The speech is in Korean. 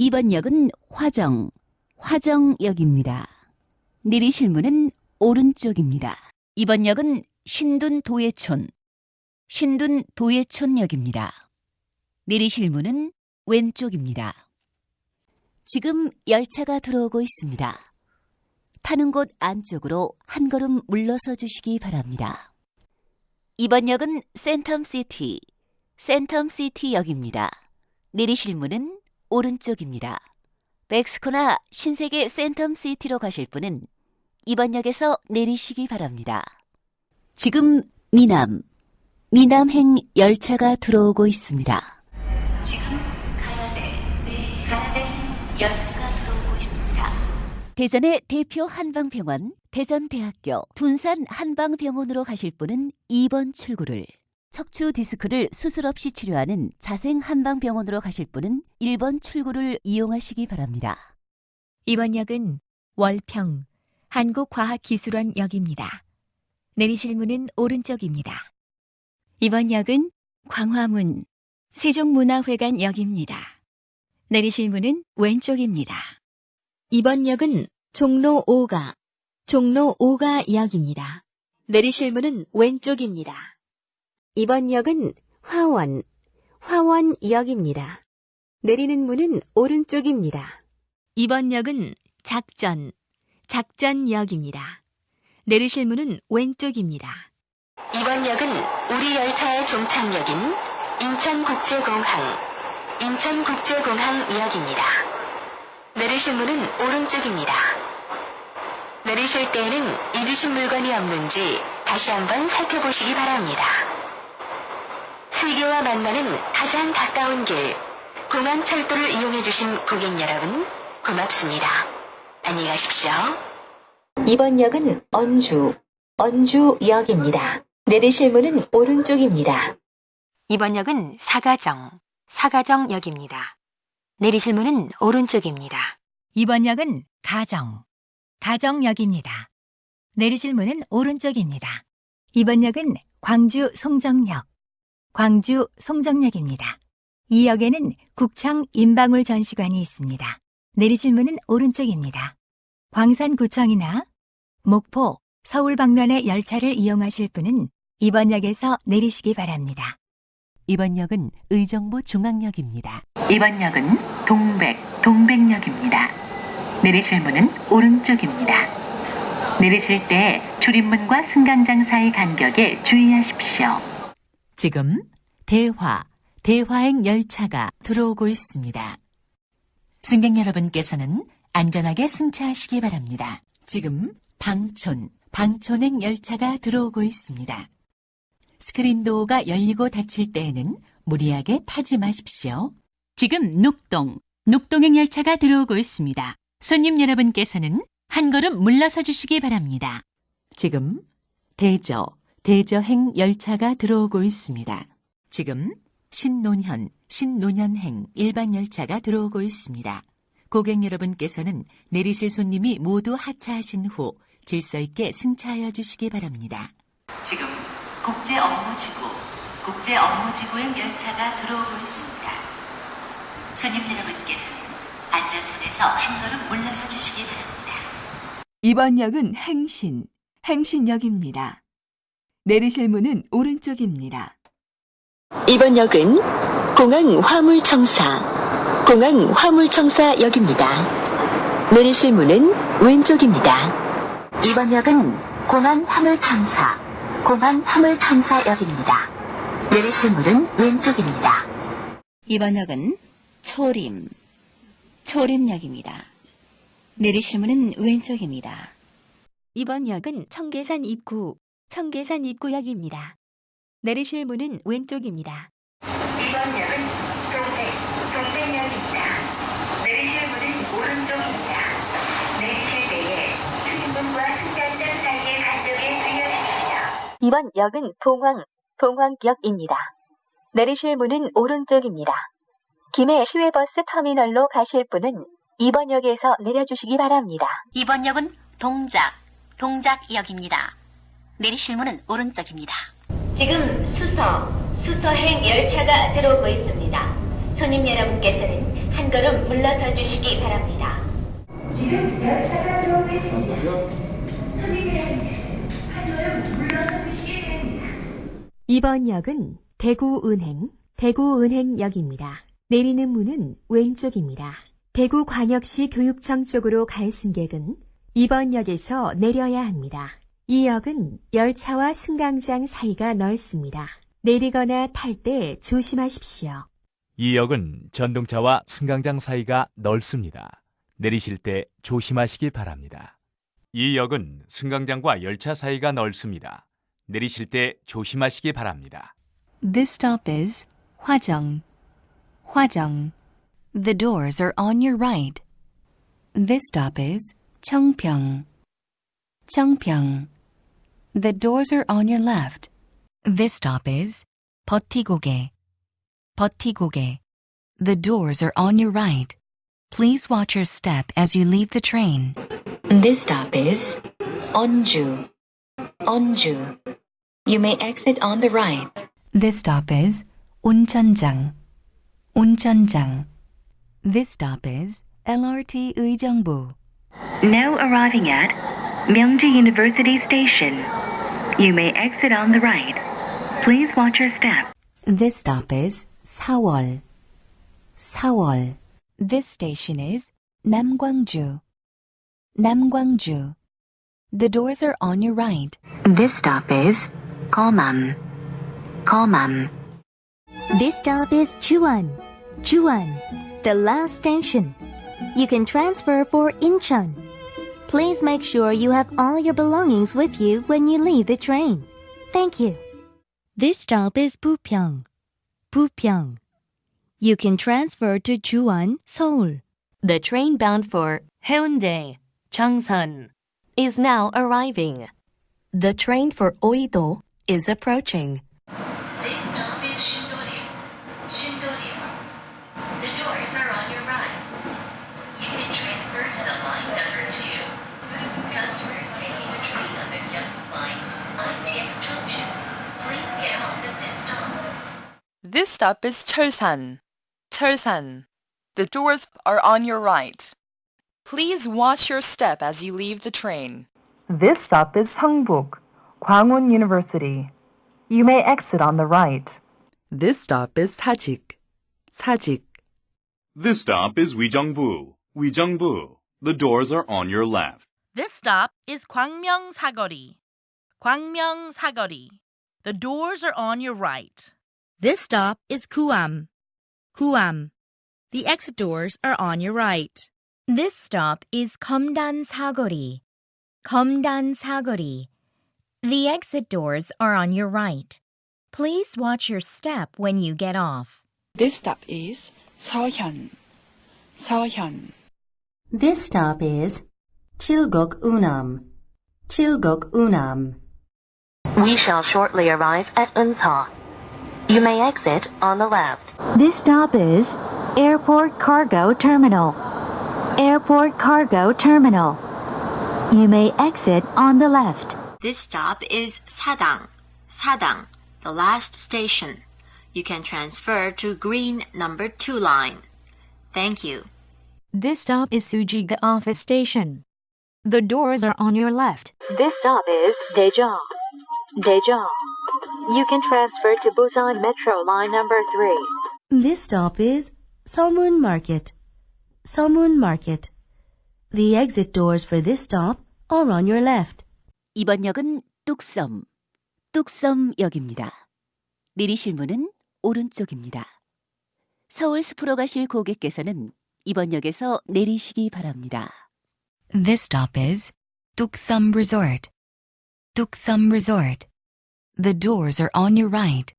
이번 역은 화정, 화정역입니다. 내리실 문은 오른쪽입니다. 이번 역은 신둔 도예촌, 신둔 도예촌역입니다. 내리실 문은 왼쪽입니다. 지금 열차가 들어오고 있습니다. 타는 곳 안쪽으로 한 걸음 물러서 주시기 바랍니다. 이번 역은 센텀시티, 센텀시티역입니다. 내리실 문은 오른쪽입니다. 멕스코나 신세계 센텀시티로 가실 분은 이번 역에서 내리시기 바랍니다. 지금 미남, 미남행 열차가 들어오고 있습니다. 지금 가야 돼, 가야 돼 열차가 들어오고 있습니다. 대전의 대표 한방병원, 대전대학교, 둔산 한방병원으로 가실 분은 2번 출구를, 척추 디스크를 수술 없이 치료하는 자생 한방병원으로 가실 분은 1번 출구를 이용하시기 바랍니다. 이번 역은 월평 한국과학기술원 역입니다. 내리실 문은 오른쪽입니다. 이번 역은 광화문 세종문화회관 역입니다. 내리실 문은 왼쪽입니다. 이번 역은 종로 5가 종로 5가 역입니다. 내리실 문은 왼쪽입니다. 이번 역은 화원, 화원역입니다. 내리는 문은 오른쪽입니다. 이번 역은 작전 작전역입니다. 내리실 문은 왼쪽입니다. 이번 역은 우리 열차의 종착역인 인천국제공항, 인천국제공항역입니다. 내리실 문은 오른쪽입니다. 내리실 때에는 잊으신 물건이 없는지 다시 한번 살펴보시기 바랍니다. 세계와 만나는 가장 가까운 길, 공항철도를 이용해주신 고객 여러분, 고맙습니다. 안녕히 가십시오. 이번 역은 언주, 언주역입니다. 내리실 문은 오른쪽입니다. 이번 역은 사가정, 사가정역입니다. 내리실 문은 오른쪽입니다. 이번 역은 가정, 가정역입니다. 내리실 문은 오른쪽입니다. 이번 역은 광주 송정역, 광주 송정역입니다. 이 역에는 국창 인방울 전시관이 있습니다. 내리실 문은 오른쪽입니다. 광산구청이나 목포, 서울 방면의 열차를 이용하실 분은 이번 역에서 내리시기 바랍니다. 이번 역은 의정부 중앙역입니다. 이번 역은 동백, 동백역입니다. 내리실 문은 오른쪽입니다. 내리실 때 출입문과 승강장 사이 간격에 주의하십시오. 지금 대화, 대화행 열차가 들어오고 있습니다. 승객 여러분께서는 안전하게 승차하시기 바랍니다. 지금 방촌, 방촌행 열차가 들어오고 있습니다. 스크린 도어가 열리고 닫힐 때에는 무리하게 타지 마십시오. 지금 녹동, 녹동행 열차가 들어오고 있습니다. 손님 여러분께서는 한 걸음 물러서 주시기 바랍니다. 지금 대저, 대저행 열차가 들어오고 있습니다. 지금 신논현, 신논현행 일반 열차가 들어오고 있습니다. 고객 여러분께서는 내리실 손님이 모두 하차하신 후 질서 있게 승차하여 주시기 바랍니다. 지금 국제 업무지구, 국제 업무지구행 열차가 들어오고 있습니다. 손님 여러분께서는 안전선에서 한 걸음 물러서 주시기 바랍니다. 이번 역은 행신, 행신역입니다. 내리실 문은 오른쪽입니다. 이번 역은 공항 화물청사, 공항 화물청사역입니다. 내리실 문은 왼쪽입니다. 이번 역은 공항 화물청사, 공항 화물청사역입니다. 내리실 문은 왼쪽입니다. 이번 역은 초림, 초림역입니다. 내리실 문은 왼쪽입니다. 이번 역은 청계산 입구, 청계산 입구역입니다. 내리실 문은 왼쪽입니다. 이번 역은 동백, 동백역입니다. 내리실 문은 오른쪽입니다. 내리실 때에 출입문과 승강장 사이의 간격에 주의하십시오. 이번 역은 동황, 동황역입니다. 내리실 문은 오른쪽입니다. 김해 시외버스 터미널로 가실 분은 이번 역에서 내려주시기 바랍니다. 이번 역은 동작, 동작역입니다. 내리실 문은 오른쪽입니다. 지금 수서, 수서행 열차가 들어오고 있습니다. 손님 여러분께서는 한한 걸음 물러서 주시기 바랍니다. 지금 열차가 들어오고 있습니다. 손님의 안내는 한 걸음 물러서 주시기 바랍니다. 이번 역은 대구은행, 대구은행역입니다. 내리는 문은 왼쪽입니다. 대구광역시 교육청 쪽으로 갈 승객은 이번 역에서 내려야 합니다. 이 역은 열차와 승강장 사이가 넓습니다. 내리거나 탈 때 조심하십시오. 이 역은 전동차와 승강장 사이가 넓습니다. 내리실 때 조심하시기 바랍니다. 이 역은 승강장과 열차 사이가 넓습니다. 내리실 때 조심하시기 바랍니다. This stop is 화정. 화정. The doors are on your right. This stop is 청평. 청평. The doors are on your left. This stop is 버티고개. 버티고개. The doors are on your right. Please watch your step as you leave the train. This stop is 언주. 언주. You may exit on the right. This stop is 온천장. 온천장. This stop is LRT 의정부. Now arriving at Myeongju University Station. You may exit on the right. Please watch your step. This stop is 사월. 사월. This station is 남광주. 남광주. The doors are on your right. This stop is 거맘. 거맘. This stop is Chuan. Chuan, the last station. You can transfer for Incheon. Please make sure you have all your belongings with you when you leave the train. Thank you. This stop is Bupyeong. Bupyeong. You can transfer to Chuan, Seoul. The train bound for Haeundae, Changsan, is now arriving. The train for Oido is approaching. This stop is Shindorim. Shindorim. The doors are on your right. You can transfer to the line number two. Customers taking a train on the Gyeongbu line on TX Junction, please get off at this stop. This stop is Cheolsan. Cheolsan. The doors are on your right. Please watch your step as you leave the train. This stop is Hungbuk, Kwangwon University. You may exit on the right. This stop is Sajik. Sajik. This stop is Wijeongbu. Wijeongbu. The doors are on your left. This stop is Gwangmyeong Sagori. Gwangmyeong Sagori. The doors are on your right. This stop is Kuam. Kuam. The exit doors are on your right. This stop is Kumdan Sagori. Kumdan Sagori. The exit doors are on your right. Please watch your step when you get off. This stop is Seohyun. Seohyun. This stop is Chilgok Unam. Chilgok Unam. We shall shortly arrive at Unsa. You may exit on the left. This stop is Airport Cargo Terminal. Airport Cargo Terminal. You may exit on the left. This stop is Sadang. Sadang, the last station. You can transfer to green number 2 line. Thank you. This stop is Sujiga Office Station. The doors are on your left. This stop is Daejeon. Daejeon. You can transfer to Busan Metro line number 3. This stop is Somun Market. Somun Market. The exit doors for this stop are on your left. 이번 역은 뚝섬, 뚝섬역입니다. 내리실 문은 오른쪽입니다. 서울 숲으로 가실 고객께서는 이번 역에서 내리시기 바랍니다. This stop is 뚝섬 Resort. 뚝섬 Resort. The doors are on your right.